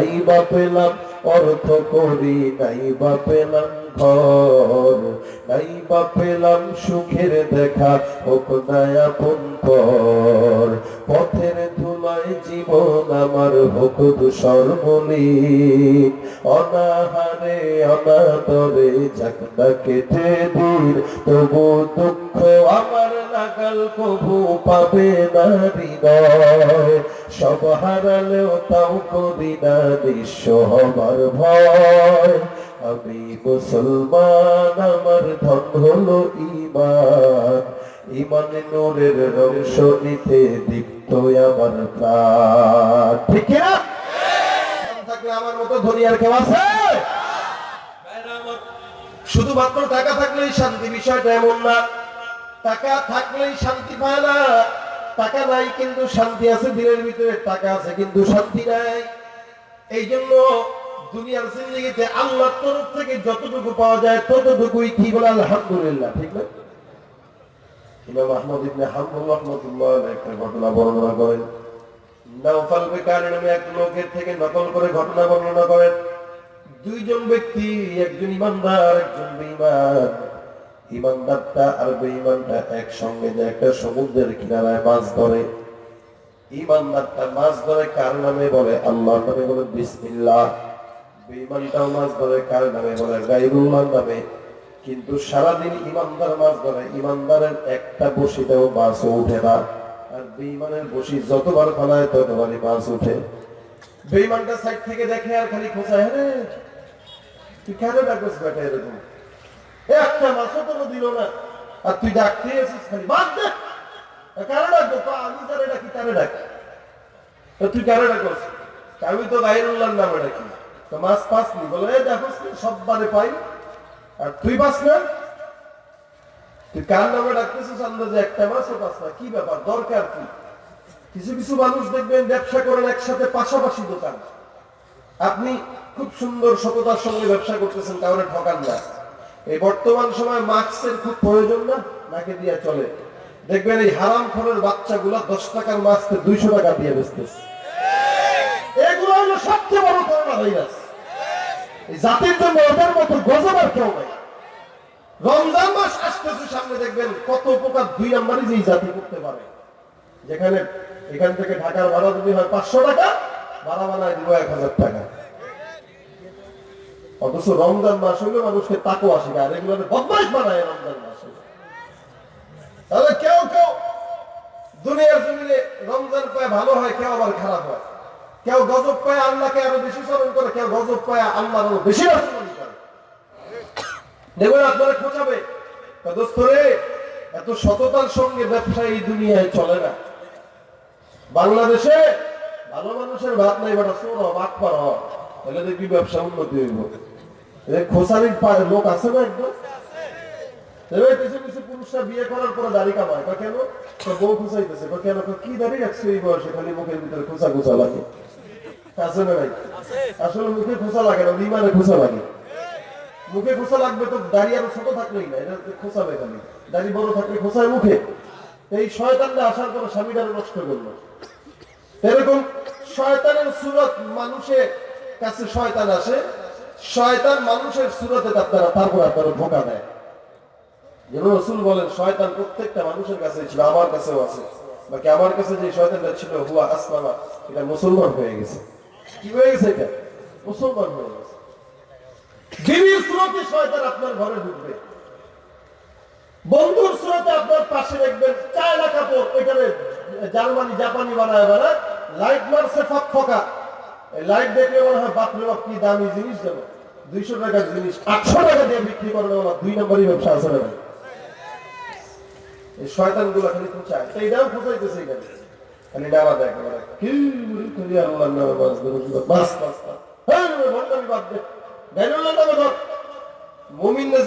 নাই বা পেলাম, অর্থ করি নাই বা পেলাম, ঘর নাই বা পেলাম, সুখের দেখা হোক নায়াপন পর। পথের ধুলায় জীবন আমার হোক ধূসর মলিন অনাহারে, অনাদরে যাকটা কেটে দিন, তবু দুঃখ আমার নাগাল কবু পাবে না হৃদয়। সব হারালেও তাও করি না নিঃস্ব হবার ভয়। আমি মুসলমান, আমার ধন হলো ইমান ইমান নূরের রংস নিতে দীপ্ত আমার প্রাণ। ঠিক না? থাকলে আমার মতো ধনী আর কেউ আছে? শুধুমাত্র টাকা থাকলেই শান্তি, বিষয়টা এমন না। টাকা থাকলেই শান্তি পায় না। টাকা নাই, কিন্তু শান্তি আছে দিনের ভিতরে টাকা আছে, কিন্তু শান্তি নাই। এই জন্য দুনিয়ার জিন্দগিতে আল্লাহর তরফ থেকে যতটুকু পাওয়া যায়, ততটুকুই কি বলে? আলহামদুলিল্লাহ, ঠিক না? দুইজন ব্যক্তি, একজন ইমানদার, একজন বেঈমান। ইমানদারটা আর বেঈমানটা একসঙ্গে যে একটা সমুদ্রের কিনারায় মাছ ধরে। ইমানদারটা মাছ ধরে কার নামে বলে? আল্লাহর নামে বলে বিসমিল্লাহ। বেঈমানটাও মাছ ধরে কার নামে বলে? গাইরুল্লাহর নামে। কিন্তু সারাদিন ইমানদার মাছ ধরে ইমানদারের একটা বসিতেও মাছও উঠে না। আর বেঈমানের বসি যতবার ফলায় ততবারই মাছ উঠে বেঈমানটা সাইড থেকে দেখে আর খালি খোঁচায় হ্যাঁ তুই কেন ডাকছিস বেটা এরকম? একটা মাছও কোনো দিল না। আর তুই ডাকতে এসেছিস খালি। বাদ ডাকবো? আমি তারে ডাকি? তারে ডাকি? তুই কারে আমি তো নামে ডাকি। তো বলে দেখোস পাই আর তুই পাস না? তুই কার নামে ডাকতেছিস? আন্দাজে একটা মাছও পাস না। কি ব্যাপার? দরকার কি? কিছু কিছু মানুষ দেখবেন ব্যবসা করেন একসাথে পাশাপাশি দোকান। আপনি খুব সুন্দর সততার সঙ্গে ব্যবসা করতেছেন কাউরে ঠকান না। এই বর্তমান সময় মাস্কের খুব প্রয়োজন না? নাকে দিয়ে চলে? দেখবেন এই হারাম খরের বাচ্চাগুলা দশ টাকার মাস্কে দুইশো টাকা দিয়ে বেচতেছে। এগুলো হলো সবচেয়ে বড় করোনা ভাইরাস। জাতির জন্য ওদের মতো গজবার কেউ নাই। রমজান মাস আসতেছে, সামনে দেখবেন কত উপকার দুই নাম্বারই যে জাতি করতে পারে। যেখানে এখান থেকে ঢাকার ভাড়া যদি হয় পাঁচশো টাকা, ভাড়া বানায় দিব এক হাজার টাকা। অথচ রমজান মাস হলে মানুষকে তাকো আসে আর এগুলো বদমাইশ বানায় রমজান মাসে তাহলে কেউ কেউ দুনিয়ার জমিনে রমজান পায় ভালো হয়, কেউ আবার খারাপ হয়। কেউ গজব পায় আল্লাহকে আরও বেশি স্মরণ করে, কেউ গজব পায় আল্লাহ আরও বেশি স্মরণ করে। দেখবেন আপনারা খোঁজাবে, তা দোস্ত রে এত সততার সঙ্গে ব্যবসা এই দুনিয়ায় চলে না। বাংলাদেশে ভালো মানুষের ভাত নাই, বেটা সোর বাদ পার। তাহলে দেখবি ব্যবসা উন্নতি হইব। খোসারির লোক আছে না একদম দাড়ি মুখে খোঁচা লাগবে তো দাড়ি আরও ছোট থাকলেই না, এটা খোঁচাবে বড় থাকলে খোঁচায় মুখে। এই শয়তানরা আসার পরে স্বামীটারে নষ্ট করল। এরকম শয়তানের সুরত মানুষের কাছে শয়তান আসে শয়তান মানুষের সুরতে আপনারা তারপর আপনারা ধোকা দেয়। যেন রসুল বলেন, শয়তান প্রত্যেকটা মানুষের কাছে ছিল, আমার কাছেও আছে। বাকি আমার কাছে যে শয়তানটা ছিল, হুয়া আসমামা, এটা মুসলমান হয়ে গেছে। কি হয়ে গেছে এটা? মুসলমান হয়ে গেছে। সুরতে আপনার ঘরে ঢুকবে, বন্ধুর সুরতে আপনার পাশে দেখবেন এখানে জার্মানি, জাপানি বানায় বানায় লাইট মারছে ফক ফকা লাইট দেখলে মনে হয় বাপরে বাপ কি দামি জিনিস দুইশো টাকার জিনিস আটশো টাকা দিয়ে বিক্রি করে দেবো না দুই নম্বরই ব্যবসা আছে না এই শয়তানগুলো খালি খোঁচায় এইটাও খোঁচাইতেছে এখানে হ্যাঁ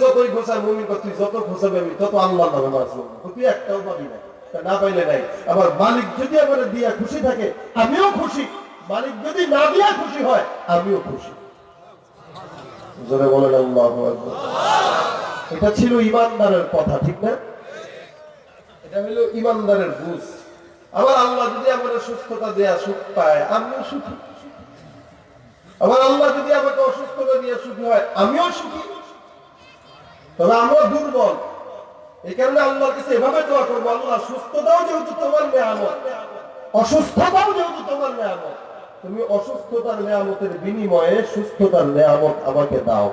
যতই খোঁচায় মুমিন তুই যত খোঁচাবে আমি তত আল্লাহ বাঁচবো তুই একটাও পাবি না না পাইলে নাই আবার মালিক যদি আমার দিয়া খুশি থাকে আমিও খুশি মালিক যদি না দিয়া খুশি হয়, আমিও খুশি। বলেন আল্লাহু এটা ছিল ইমানদারের কথা, ঠিক না? এটা হলো ইমানদারের বুঝ। আবার আল্লাহ যদি আমার সুস্থতা দেয়া সুখ পায়, আমিও সুখী। আমাকে অসুস্থতা দিয়ে সুখী হয়, আমিও সুখী। তবে আমরা দুর্বল। এই কারণে আল্লাহর কাছে এভাবে দোয়া করব, আল্লাহ, সুস্থতাও যেহেতু তোমার নেয়ামত, অসুস্থতাও যেহেতু তোমার নেয়ামত তুমি অসুস্থতার নেয়ামতের বিনিময়ে সুস্থতার নেয়ামত আমাকে দাও।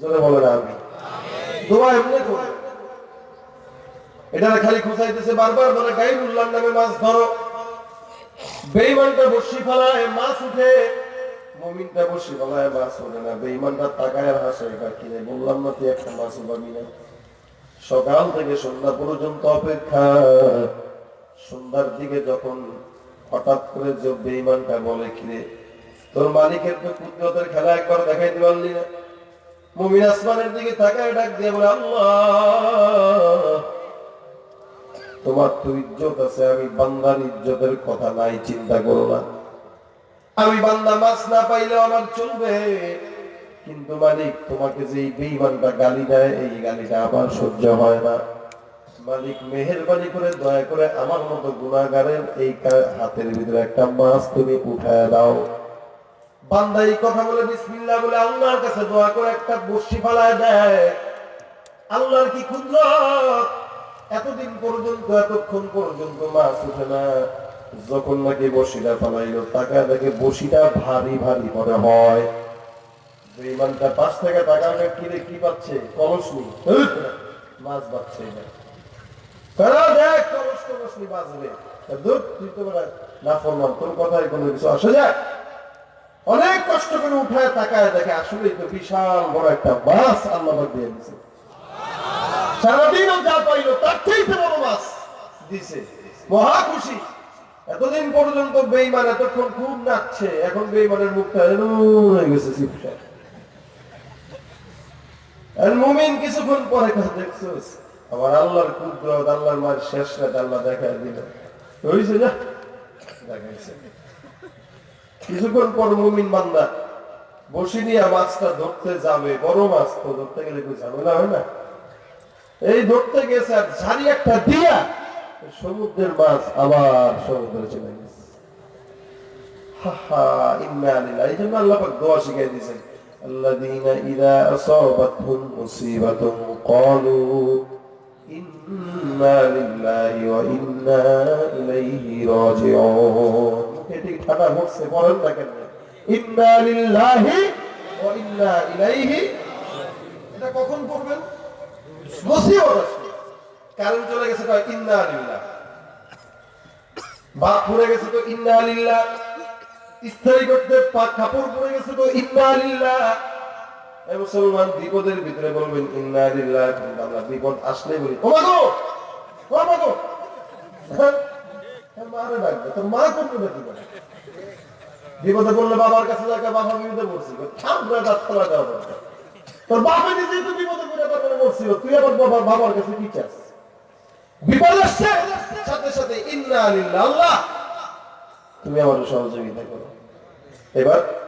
জোরে বলে না আমি এটা খালি বারবার নামে মাছ ধরো। বেইমানটা বসি ফেলায়, মাছ উঠে। মমিনটা বসি ফেলায়, মাছ ওঠে না। বেইমানটা তাকায় হাসে কিনে বললাম না তুই একটা মাছ উঠাবি না? সকাল থেকে সন্ধ্যা পর্যন্ত অপেক্ষা। সন্ধ্যার দিকে যখন হঠাৎ করে যে বেইমানটা বলে, কিরে, তোর মালিকের তো কুদরতের খেলা একবার দেখাইতে পারলি না। মুমিন আসমানের দিকে তাকায় ডাক দিয়ে বলে, আল্লাহ, তোমার তো ইজ্জত আছে, আমি বান্দার ইজ্জতের কথা নাই, চিন্তা করো না। আমি বান্দা মাছ না পাইলেও আমার চলবে। কিন্তু মালিক, তোমাকে যে বেইমানটা গালি দেয়, এই গালিটা আমার সহ্য হয় না। মালিক মেহেরবানি করে, দয়া করে আমার মতো গুণাগারের এই হাতের ভিতরে একটা মাছ তুমি উঠায় দাও। বান্দা এই কথা বলে বিসমিল্লাহ বলে আল্লাহর কাছে দোয়া করে একটা বর্ষি ফালায় দেয়। আল্লাহর কি ক্ষুদ্র এতদিন পর্যন্ত, এতক্ষণ পর্যন্ত মাছ উঠে না। যখন নাকি বসিটা ফালাইলো টাকা দেখে বসিটা ভারী ভারী মনে হয়। বিমানটা পাশ থেকে টাকা কিনে কি পাচ্ছে? কলস নি মাছ পাচ্ছে না কারা অনেক কষ্ট করে উঠায়, তাকায় দেখে আসলেই তো বিশাল বড় একটা মাছ আল্লাহ দিয়ে দিছে। যা তার বড় মাছ দিছে। মহা খুশি। এতদিন পর্যন্ত বেইমান এতক্ষণ খুব নাচছে, এখন বেইমানের মুখটা হয়ে গেছে কিছুক্ষণ পরে কথা দেখছোস আমার আল্লাহর কুদরত আল্লাহর মার শেষ রাত আল্লাহ দেখা দিল হয়েছে যা দেখাইছে কিছুক্ষণ পর মুমিন বান্দা বসি নিয়ে মাছটা ধরতে যাবে বড় মাছ তো ধরতে গেলে কিছু ঝামেলা হয় না এই ধরতে গেছে আর ঝাড়ি একটা দিয়া সমুদ্রের মাছ আবার সমুদ্রে চলে গেছে হাহা, ইন্না লিল্লাহি। এই জন্য আল্লাহ পাক দোয়া শিখিয়ে দিয়েছেন الذين إذا أصابتهم مصيبة قالوا এটা কখন পড়বেন? নসিহত কারণ চলে গেছে ইন্না লিল্লাহ। বাপ পড়ে গেছে তো ইন্না লিল্লাহ। স্থায়ী করতে কাপড় পড়ে গেছে তো ইন্না লিল্লাহ। বিপদের ভিতরে বলবেন, ইন্না বিপদ আসলে বলি হ্যাঁ? বিপদে বললে বাবার কাছে যাকে বাবা বিপদে দেওয়া তোর তারপরে পড়ছিল তুই আবার বাবা, বাবার কাছে কি চাস? বিপদ আসছে! সাথে সাথে, ইন্না আল্লাহ! তুমি আমার সহযোগিতা করো। এবার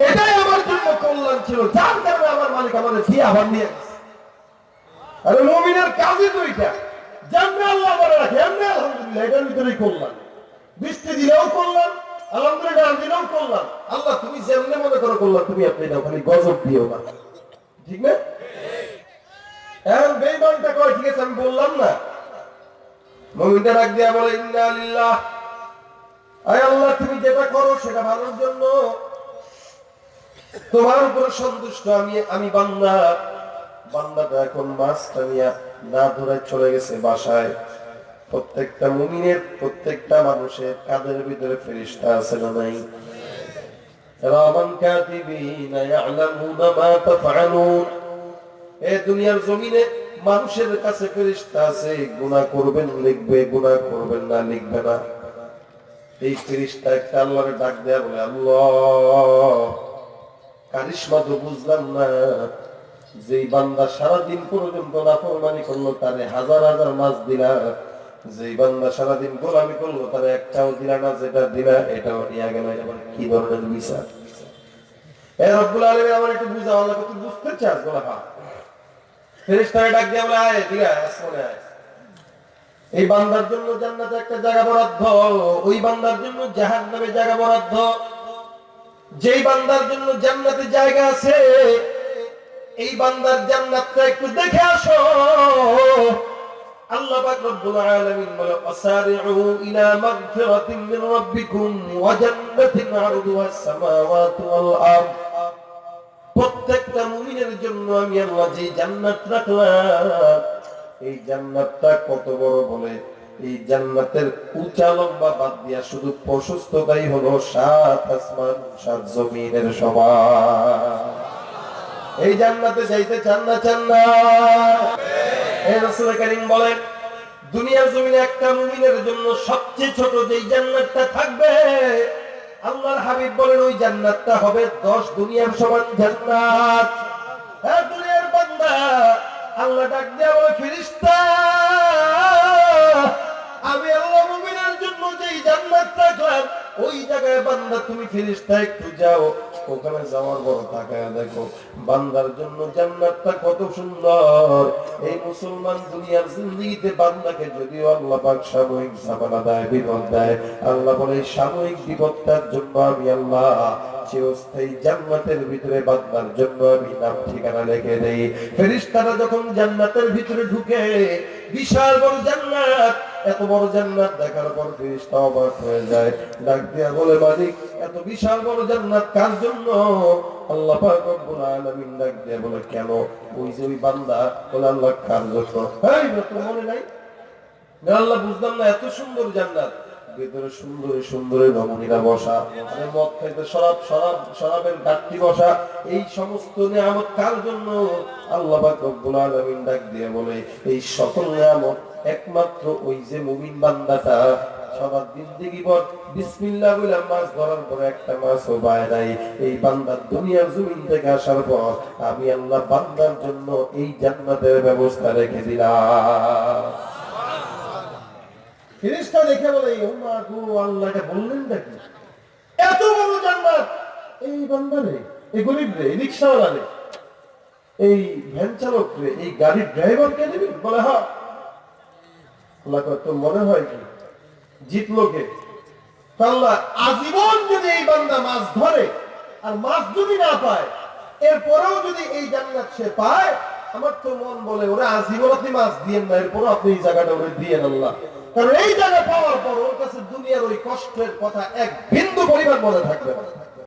এটাই আমার জন্য কল্যাণ ছিল। যার কারণে আমার মালিক আমাদের দিয়ে আবার নিয়ে আরে মমিনের কাজই তো এটা যেমনি আল্লাহ করে রাখে, এমনি আলহামদুলিল্লাহ, এটার ভিতরেই কল্যাণ। বৃষ্টি দিলেও কল্যাণ, আলহামদুলিল্লাহ দিলেও কল্যাণ। আল্লাহ, তুমি যেমনি মনে করো কল্যাণ, তুমি আপনি দাও, খালি গজব দিও না। ঠিক না? এখন বেইমানটা কয়, ঠিক আছে, আমি বললাম না। মমিনটা ডাক দিয়া বলে, ইন্না লিল্লাহ। আয় আল্লাহ, তুমি যেটা করো সেটা ভালোর জন্য। তোমার উপর সন্তুষ্ট আমি আমি বান্দা। বান্দাটা এখন মাছটা নিয়ে না ধরে চলে গেছে বাসায়। প্রত্যেকটা মুমিনের, প্রত্যেকটা মানুষের কাদের ভিতরে ফেরিস্তা আছে না নাই? কাছে আছে করবেন, লিখবে করবেন না, লিখবে না। এই একটা ডাক দেয়া বলে, আল্লাহ। কারিশমা বুঝলাম না। যেই বান্দা সারাদিন পর্যন্ত নাফরমানি করল, তারে হাজার হাজার মাছ দিলা। যেই বান্দা সারাদিন গোলামি করল, তারে একটাও দিলা না, যেটা দিলা, এটাও নিয়ে গেল। কি ধরনের বিচার? এ আয় এই বান্দার জন্য একটা জায়গা ওই বান্দার জন্য জায়গা বরাদ্দ। যেই বান্দার জন্য জান্নাতে জায়গা আছে, এই বান্দার জান্নাতটা একটু দেখে আসো। প্রত্যেকটা জন্য আমি যে জান্নাত রাখলাম, এই জান্নাতটা কত বড় বলে এই জান্নাতের উঁচা লম্বা বাদ দিয়া শুধু প্রশস্ততাই হলো সাত আসমান, সাত জমিনের এই জান্নাতে চান না চান না? এই রাসূল করিম বলেন জমিনে একটা মুমিনের জন্য সবচেয়ে ছোট জান্নাতটা থাকবে, আল্লাহর হাবিব বলেন, ওই জান্নাতটা হবে দশ দুনিয়ার সমান জান্নাত। হ্যাঁ দুনিয়ার বান্দা, আল্লাহ ডাক বলে ফিরিস্তা আমি আল্লাহ মুমিনের জন্য যেই জান্নাত রাখলাম ওই জায়গায় বান্দা, তুমি ফিরিস্তা একটু যাও। ওখানে যাওয়ার বড় তাকায় দেখো, বান্দার জন্য জান্নাতটা কত সুন্দর। এই মুসলমান দুনিয়ার বান্দাকে যদিও আল্লাহ পাক সাময়িক ঝামেলা দেয়, বিপদ দেয়, আল্লাহ বলে সাময়িক বিপদটার জন্য আমি আল্লাহ চিরস্থায়ী জান্নাতের ভিতরে বান্দার জন্য আমি নাম ঠিকানা লিখে দেই। ফেরেশতারা যখন জান্নাতের ভিতরে ঢুকে, বিশাল বড় জান্নাত এত বড় জান্নাত দেখার পর ফেরেশতা অবাক হয়ে যায়। ডাক দিয়া বলে, মালিক, এত বিশাল বড় জান্নাত কার জন্য? আল্লাহ পাক রব্বুল আলামিন ডাক দিয়া বলে, কেন? ওই যে ওই বান্দা বলে, আল্লাহ কার জন্য? এই তোর মনে নাই? আল্লাহ, বুঝলাম না, এত সুন্দর জান্নাত। ভেতরে সুন্দরী সুন্দরী রমণীরা বসা মানে মদ খাইতে ঘাটতি বসা, এই সমস্ত নিয়ামত কার জন্য? আল্লাহ পাক রব্বুল আলামিন ডাক দিয়ে বলে, এই সকল নিয়ামত একমাত্র ওই যে মুমিন বান্দাটা, সবার জিন্দেগি পর বিসমিল্লাহ বলে মাছ ধরার পর একটা মাছও পায় নাই। এই বান্দার দুনিয়ার জমিন থেকে আসার পর আমি আল্লাহ বান্দার জন্য এই জান্নাতের ব্যবস্থা রেখে দিলাম। দেখে বলে ও এই গাড়ির ড্রাইভার কে দিবি? বলে হ্যাঁ। মনে হয় কি? জিতলো কে? আল্লাহ আজীবন যদি এই বান্দা মাছ ধরে আর মাছ যদি না পায়, এরপরেও যদি এই জান্নাত সে পায়, আমার তো মন বলে, ওরা আজীবন আপনি মাছ দিয়েন না, এরপরও আপনি এই জায়গাটা ওরে দিয়েন আল্লাহ। কারণ এই জায়গা পাওয়ার পর ওর কাছে দুনিয়ার ওই কষ্টের কথা এক বিন্দু পরিমাণ মনে থাকবে না।